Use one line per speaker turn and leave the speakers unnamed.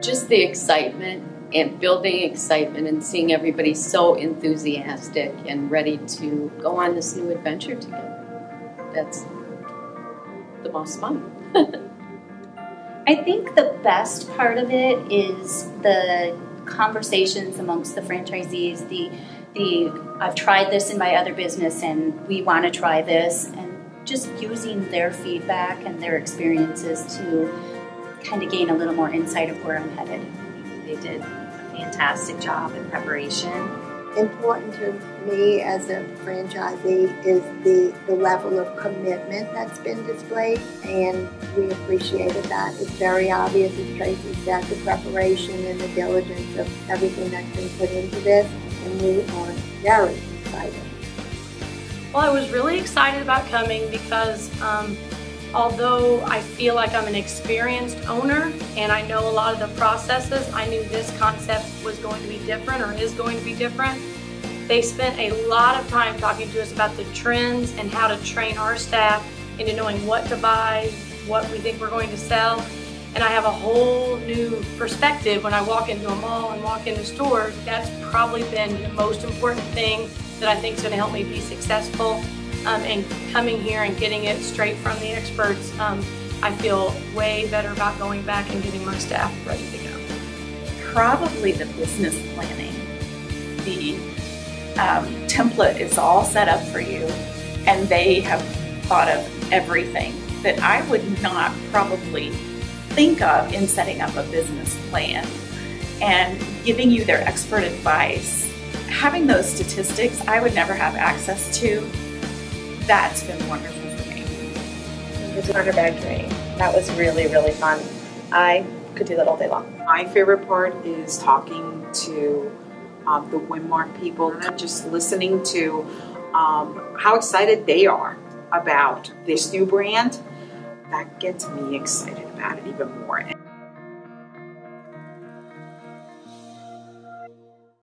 just the excitement and building excitement and seeing everybody so enthusiastic and ready to go on this new adventure together. That's the most fun.
I think the best part of it is the conversations amongst the franchisees, the the I've tried this in my other business and we want to try this and just using their feedback and their experiences to kind of gain a little more insight of where I'm headed.
They did a fantastic job in preparation.
Important to me as a franchisee is the, the level of commitment that's been displayed, and we appreciated that. It's very obvious, as Tracy said, the preparation and the diligence of everything that's been put into this, and we are very excited.
Well, I was really excited about coming because um, although I feel like I'm an experienced owner and I know a lot of the processes, I knew this concept was going to be different or is going to be different. They spent a lot of time talking to us about the trends and how to train our staff into knowing what to buy, what we think we're going to sell. And I have a whole new perspective when I walk into a mall and walk into stores. That's probably been the most important thing that I think is going to help me be successful um, and coming here and getting it straight from the experts, um, I feel way better about going back and getting my staff ready to go.
Probably the business planning. The um, template is all set up for you, and they have thought of everything that I would not probably think of in setting up a business plan and giving you their expert advice. Having those statistics I would never have access to that's been wonderful for me.
The starter bag training. That was really, really fun. I could do that all day long.
My favorite part is talking to um, the Winmark people, and just listening to um, how excited they are about this new brand. That gets me excited about it even more.